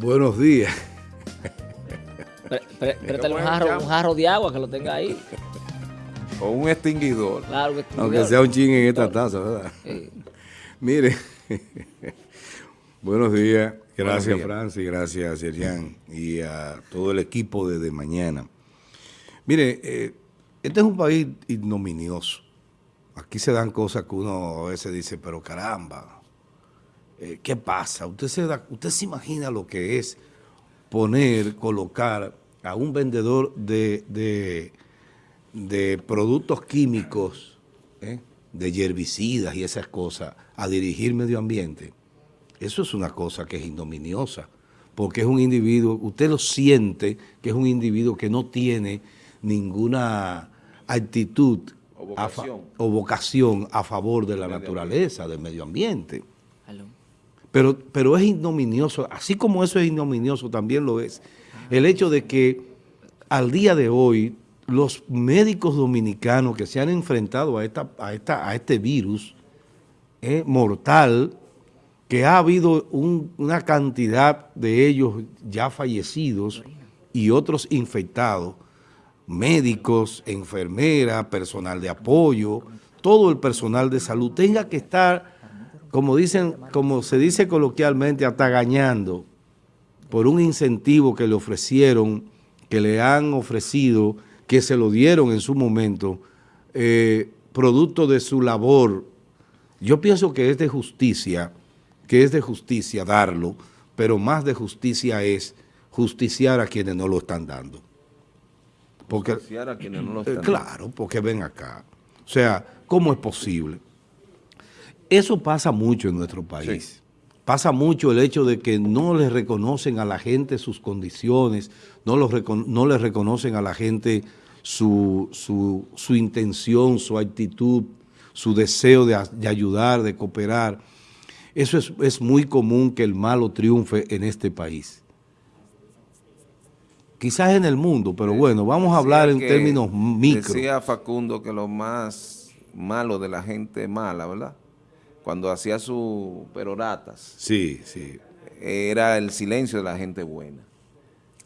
Buenos días. Préstale un jarro, un jarro de agua que lo tenga ahí. O un extinguidor. Claro, un extinguidor. Aunque sea un ching en esta taza, ¿verdad? Mire, buenos días. Gracias, Francis, gracias, Serian, y a todo el equipo de, de mañana. Mire, eh, este es un país ignominioso. Aquí se dan cosas que uno a veces dice, pero caramba, eh, ¿qué pasa? Usted se, da, usted se imagina lo que es poner, colocar a un vendedor de, de, productos químicos, ¿eh? de herbicidas y esas cosas, a dirigir medio ambiente. Eso es una cosa que es ignominiosa, porque es un individuo, usted lo siente que es un individuo que no tiene ninguna actitud o vocación a, favor de la naturaleza, del medio ambiente. Pero, pero es ignominioso, así como eso es ignominioso, también lo es. El hecho de que al día de hoy los médicos dominicanos que se han enfrentado a, esta, a, esta, a este virus eh, mortal, que ha habido una cantidad de ellos ya fallecidos y otros infectados, médicos, enfermeras, personal de apoyo, todo el personal de salud tenga que estar, como dicen, como se dice coloquialmente, atagañando por un incentivo que le ofrecieron, que le han ofrecido, que se lo dieron en su momento, eh, producto de su labor. Yo pienso que es de justicia, que es de justicia darlo, pero más de justicia es justiciar a quienes no lo están dando. Porque, a quienes no lo están Claro, porque ven acá. O sea, ¿cómo es posible? Eso pasa mucho en nuestro país. Pasa mucho el hecho de que no le reconocen a la gente sus condiciones, no, no le reconocen a la gente su, su, intención, su actitud, su deseo de, de ayudar, de cooperar. Eso es, es muy común que el malo triunfe en este país quizás en el mundo, pero bueno, vamos a hablar en términos micro. Decía Facundo que lo más malo de la gente mala, ¿verdad? Cuando hacía sus peroratas. Sí, sí. Era el silencio de la gente buena.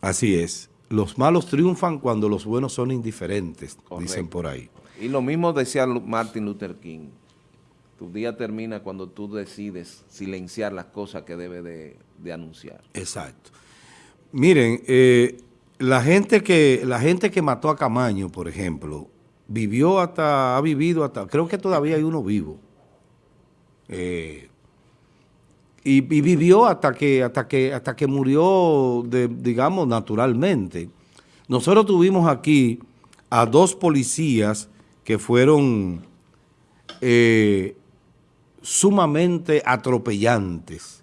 Así es. Los malos triunfan cuando los buenos son indiferentes, dicen por ahí. Y lo mismo decía Martin Luther King. Tu día termina cuando tú decides silenciar las cosas que debe de, anunciar. Exacto. Miren, eh, la gente que la gente que mató a Camaño, por ejemplo, vivió hasta, ha vivido hasta, creo que todavía hay uno vivo. Eh, y, vivió hasta que, hasta que, hasta que murió, digamos, naturalmente. Nosotros tuvimos aquí a dos policías que fueron eh, sumamente atropellantes.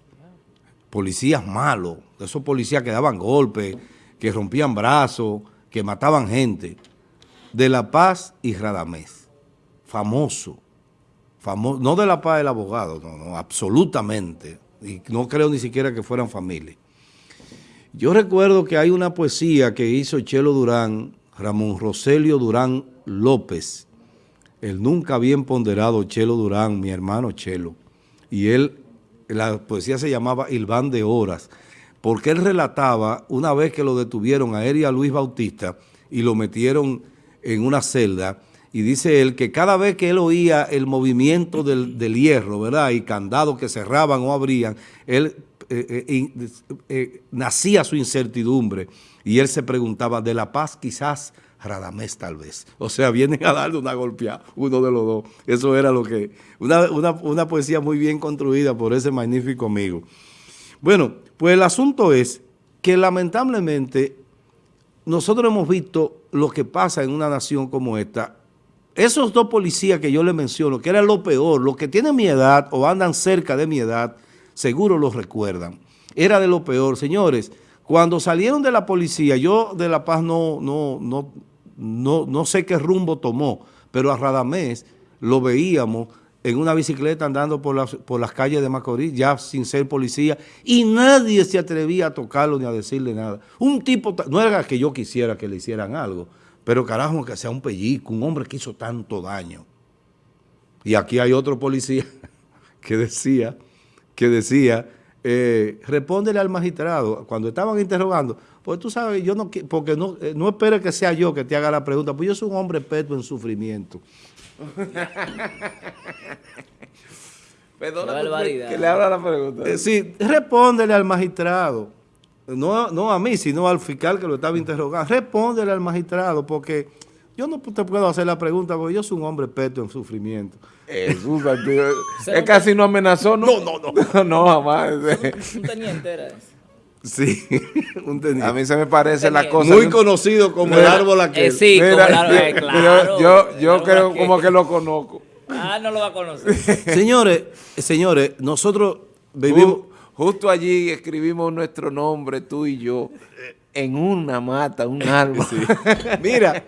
Policías malos, esos policías que daban golpes, que rompían brazos, que mataban gente, de La Paz y Radamés, famoso, no de La Paz el abogado, no, no, absolutamente, y no creo ni siquiera que fueran familia. Yo recuerdo que hay una poesía que hizo Chelo Durán, Ramón Roselio Durán López, el nunca bien ponderado Chelo Durán, mi hermano Chelo, y él, la poesía se llamaba Ilván de Horas, porque él relataba una vez que lo detuvieron a él y a Luis Bautista y lo metieron en una celda y dice él que cada vez que él oía el movimiento del, hierro, ¿verdad? Y candados que cerraban o abrían, él eh, eh, eh, nacía su incertidumbre y él se preguntaba, de la paz quizás Radamés tal vez. O sea, vienen a darle una golpeada, uno de los dos. Eso era lo que... Una, una poesía muy bien construida por ese magnífico amigo. Bueno, pues el asunto es que lamentablemente nosotros hemos visto lo que pasa en una nación como esta. Esos dos policías que yo les menciono, que era lo peor, los que tienen mi edad o andan cerca de mi edad, seguro los recuerdan. Era de lo peor. Señores, cuando salieron de la policía, yo de La Paz no, no, no, no, no sé qué rumbo tomó, pero a Radamés lo veíamos en una bicicleta andando por las, por las calles de Macorís, ya sin ser policía, y nadie se atrevía a tocarlo ni a decirle nada. Un tipo, no era que yo quisiera que le hicieran algo, pero carajo, que sea un pellico, un hombre que hizo tanto daño. Y aquí hay otro policía que decía, que decía eh, respóndele al magistrado cuando estaban interrogando, pues tú sabes, yo no porque no, eh, no esperes que sea yo que te haga la pregunta, pues yo soy un hombre experto en sufrimiento. Perdona que le abra la pregunta. Eh, sí, respóndele al magistrado, no, no a mí, sino al fiscal que lo estaba interrogando, respóndele al magistrado, porque yo no te puedo hacer la pregunta, porque yo soy un hombre experto en sufrimiento. Jesús. Se es lo- casi no amenazó, ¿no? No, no, no. no, jamás. Un teniente era ese. Sí, un teniente. A mí se me parece la cosa. Muy conocido como el árbol aquel. Eh, sí, Mira, como eh, yo- claro. yo, yo creo como que lo conozco. Ah, no lo va a conocer. Señores, señores, nosotros vivimos... Ju- justo allí escribimos nuestro nombre, tú y yo, en una mata, un árbol. Mira,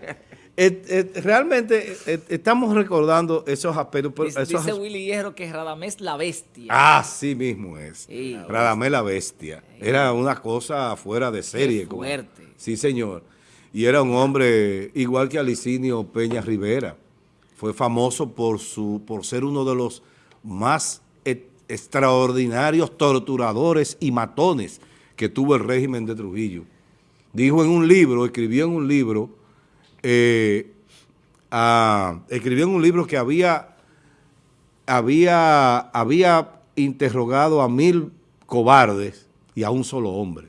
et- et- realmente et- estamos recordando esos aspectos. pero Dice, esos dice Willy Hierro que Radamés la bestia. Ah, sí mismo es. Sí. Radamés la bestia. Era una cosa fuera de serie. como- fuerte. Sí, señor. Y era un hombre igual que Alicinio Peña Rivera. Fue famoso por, su, por ser uno de los más extraordinarios torturadores y matones que tuvo el régimen de Trujillo. Dijo en un libro, escribió en un libro, eh, escribió en un libro que había había, había interrogado a mil cobardes y a un solo hombre,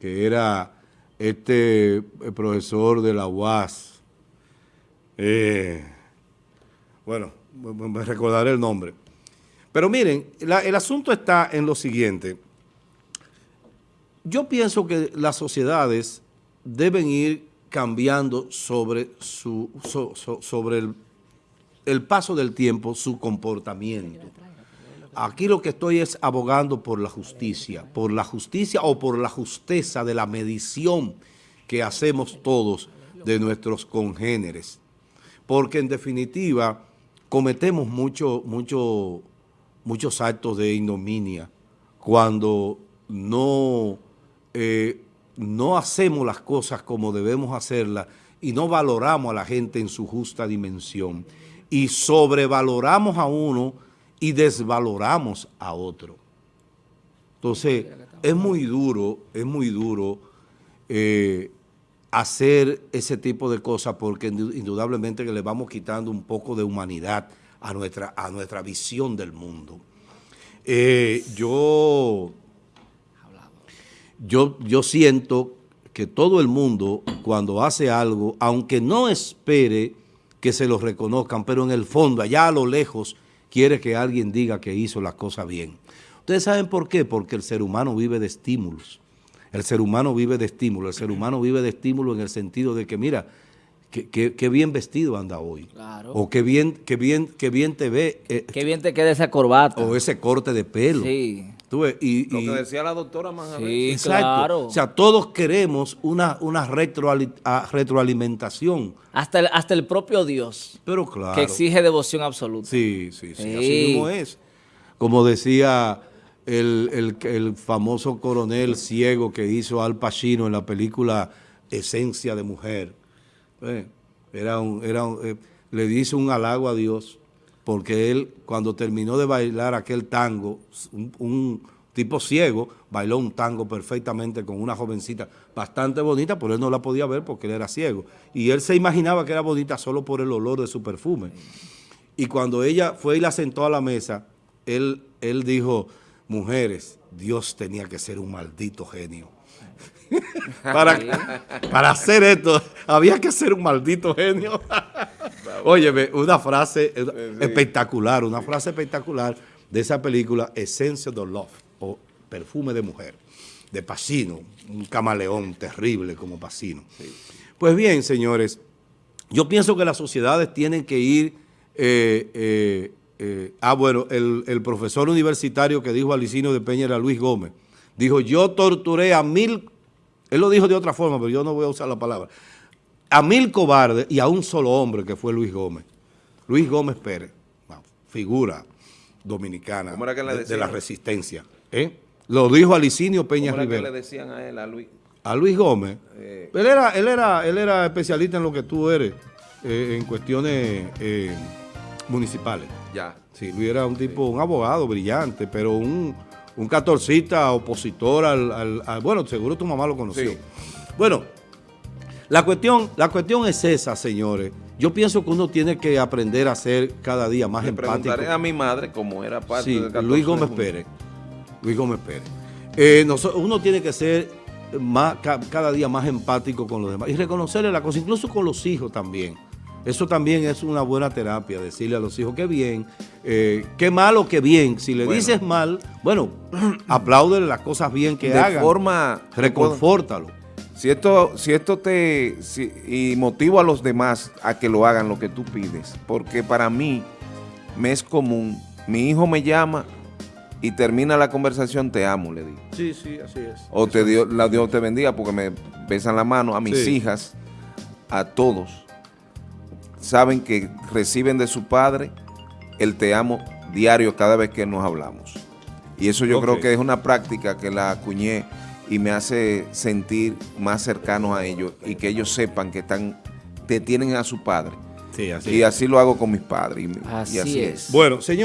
que era este el profesor de la UAS. Eh, bueno, me recordaré el nombre. Pero miren, el asunto está en lo siguiente. Yo pienso que las sociedades deben ir cambiando sobre, su, so- so- sobre el, el paso del tiempo su comportamiento. Aquí lo que estoy es abogando por la justicia, por la justicia o por la justeza de la medición que hacemos todos de nuestros congéneres. Porque en definitiva cometemos mucho, mucho, muchos actos de ignominia cuando no, eh, no hacemos las cosas como debemos hacerlas y no valoramos a la gente en su justa dimensión y sobrevaloramos a uno y desvaloramos a otro. Entonces, es muy duro, es muy duro eh, hacer ese tipo de cosas porque indu- indudablemente le vamos quitando un poco de humanidad a nuestra, a nuestra visión del mundo. Eh, yo, yo, yo siento que todo el mundo cuando hace algo, aunque no espere que se lo reconozcan, pero en el fondo, allá a lo lejos, quiere que alguien diga que hizo las cosas bien. ¿Ustedes saben por qué? Porque el ser humano vive de estímulos. El ser humano vive de estímulos. El ser humano vive de estímulos en el sentido de que, mira, qué, qué- qué bien vestido anda hoy. Claro. O qué bien, qué bien, qué bien te ve. eh, Qué bien te queda esa corbata. o ese corte de pelo. Sí. Tú ves, y, Lo y- que decía la doctora Manjarres. Sí, exacto. claro. O sea, todos queremos una, una retroali- a- retroalimentación. hasta, el, hasta el propio Dios, Pero claro. que exige devoción absoluta. Sí, sí, sí, Sí. así mismo es. Como decía el, el- el famoso coronel ciego que hizo Al Pacino en la película Esencia de Mujer. Eh, era un, era eh, le dice un halago a Dios porque él, cuando terminó de bailar aquel tango, un, un tipo ciego, bailó un tango perfectamente con una jovencita bastante bonita, pero él no la podía ver porque él era ciego. Y él se imaginaba que era bonita solo por el olor de su perfume. Y cuando ella fue y la sentó a la mesa, él, él dijo, mujeres, Dios tenía que ser un maldito genio. para, para hacer esto, había que ser un maldito genio. Óyeme, una frase eh, espectacular, una frase espectacular de esa película, Essence of Love, o Perfume de Mujer, de Pacino, un camaleón terrible como Pacino. Pues bien, señores, yo pienso que las sociedades tienen que ir... eh, eh, eh, ah, bueno, el, el profesor universitario que dijo Alicino de Peña era Luis Gómez. Dijo, yo torturé a mil... Él lo dijo de otra forma, pero yo no voy a usar la palabra. A mil cobardes y a un solo hombre que fue Luis Gómez. Luis Gómez Pérez, figura dominicana ¿Cómo era que le de, de la resistencia. ¿eh? Lo dijo Alicinio Peña ¿Cómo era que le decían a él, a Luis? A Luis Gómez. Eh. él, era, él, era, él era especialista en lo que tú eres, eh, en cuestiones municipales. Ya. Sí, Luis era un tipo, un abogado brillante, pero un, un catorcita opositor al, al- al- bueno, seguro tu mamá lo conoció. Sí. Bueno, la cuestión, la cuestión es esa, señores. Yo pienso que uno tiene que aprender a ser cada día más Le empático. preguntaré a mi madre cómo era parte Sí, del 14 Luis Gómez. Pérez. Luis Gómez Pérez. Eh, uno tiene que ser más, ca- cada día más empático con los demás y reconocerle la cosa, incluso con los hijos también. Eso también es una buena terapia, decirle a los hijos que bien, eh, qué malo que bien. Si le Bueno. dices mal, bueno, apláudele las cosas bien que de hagan. forma Reconfórtalo. Si esto, si esto te si- y motivo a los demás a que lo hagan lo que tú pides, porque para mí me es común, mi hijo me llama y termina la conversación, te amo, le digo. Sí, sí, así es. O te dio, la Dios te bendiga porque me besan la mano a mis Sí. hijas, a todos. Saben que reciben de su padre el te amo diario cada vez que nos hablamos. Y eso yo creo que es una práctica que la acuñé y me hace sentir más cercanos a ellos y que ellos sepan que están, te tienen a su padre. Sí, así Y es. así lo hago con mis padres. y- así es. es. Bueno, señor.